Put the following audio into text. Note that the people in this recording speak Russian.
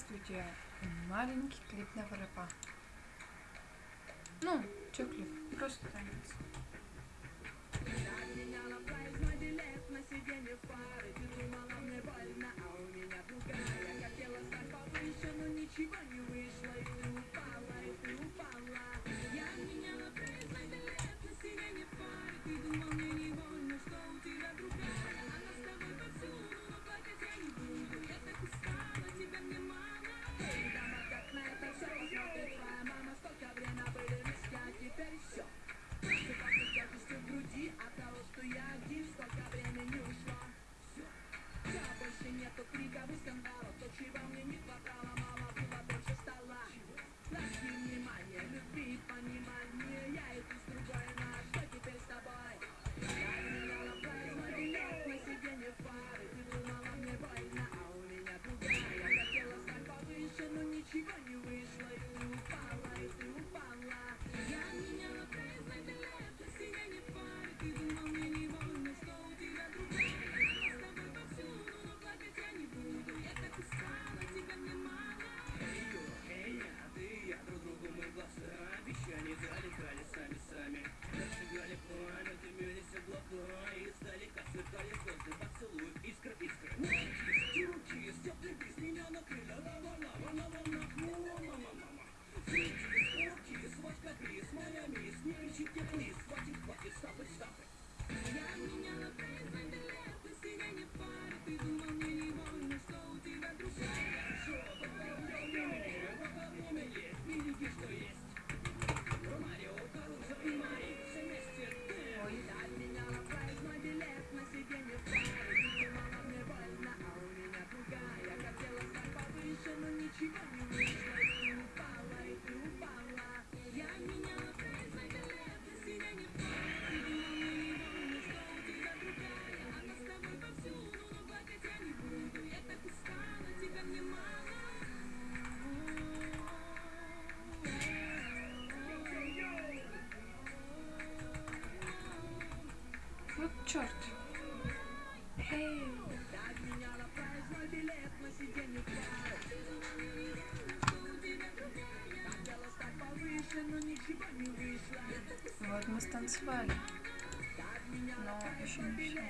Здравствуйте, маленький клип на ВРП. Ну, чё клип? Просто танец. Мне тут крика в скандала, то чего мне не хватало, вот черт. Вот мы станцевали. Но еще не все.